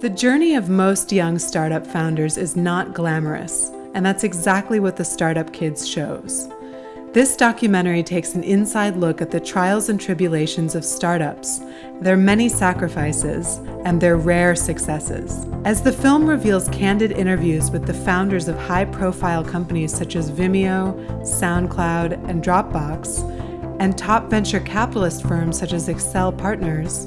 The journey of most young startup founders is not glamorous, and that's exactly what the Startup Kids shows. This documentary takes an inside look at the trials and tribulations of startups, their many sacrifices, and their rare successes. As the film reveals candid interviews with the founders of high-profile companies such as Vimeo, SoundCloud, and Dropbox, and top venture capitalist firms such as Accel Partners,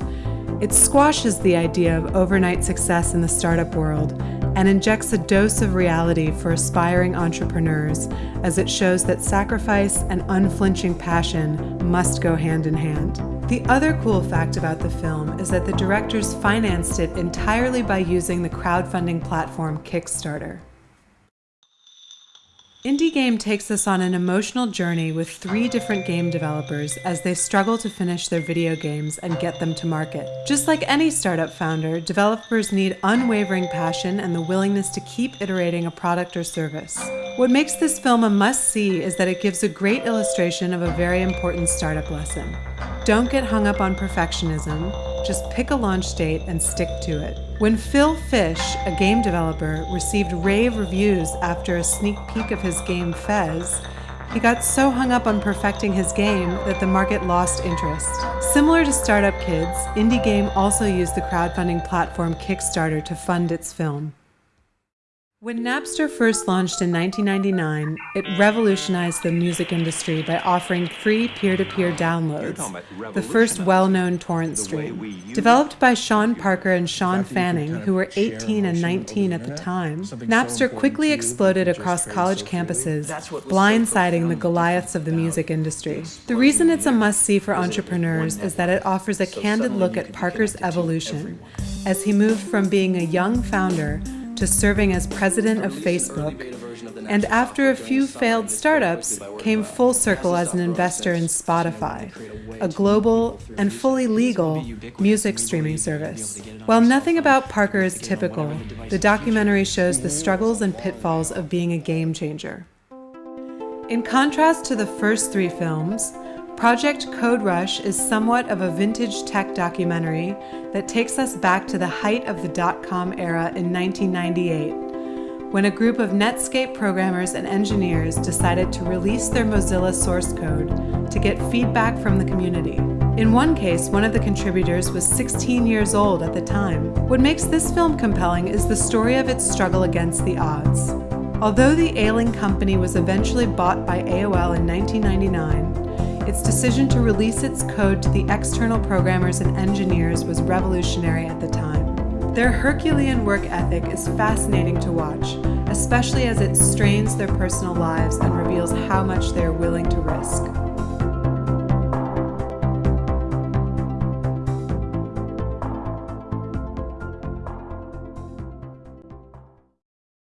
it squashes the idea of overnight success in the startup world and injects a dose of reality for aspiring entrepreneurs as it shows that sacrifice and unflinching passion must go hand in hand. The other cool fact about the film is that the directors financed it entirely by using the crowdfunding platform Kickstarter. Indie Game takes us on an emotional journey with three different game developers as they struggle to finish their video games and get them to market. Just like any startup founder, developers need unwavering passion and the willingness to keep iterating a product or service. What makes this film a must-see is that it gives a great illustration of a very important startup lesson. Don't get hung up on perfectionism, just pick a launch date and stick to it. When Phil Fish, a game developer, received rave reviews after a sneak peek of his game Fez, he got so hung up on perfecting his game that the market lost interest. Similar to Startup Kids, Indie Game also used the crowdfunding platform Kickstarter to fund its film. When Napster first launched in 1999, it revolutionized the music industry by offering free peer-to-peer -peer downloads, the first well-known torrent stream. Developed by Sean Parker and Shawn Fanning, who were 18 and 19 at the time, Napster quickly exploded across college campuses, blindsiding the Goliaths of the music industry. The reason it's a must-see for entrepreneurs is that it offers a candid look at Parker's evolution, as he moved from being a young founder to serving as president of Facebook, and after a few failed startups, came full circle as an investor in Spotify, a global and fully legal music streaming service. While nothing about Parker is typical, the documentary shows the struggles and pitfalls of being a game changer. In contrast to the first three films, Project Code Rush is somewhat of a vintage tech documentary that takes us back to the height of the dot-com era in 1998, when a group of Netscape programmers and engineers decided to release their Mozilla source code to get feedback from the community. In one case, one of the contributors was 16 years old at the time. What makes this film compelling is the story of its struggle against the odds. Although the ailing company was eventually bought by AOL in 1999, its decision to release its code to the external programmers and engineers was revolutionary at the time. Their Herculean work ethic is fascinating to watch, especially as it strains their personal lives and reveals how much they are willing to risk.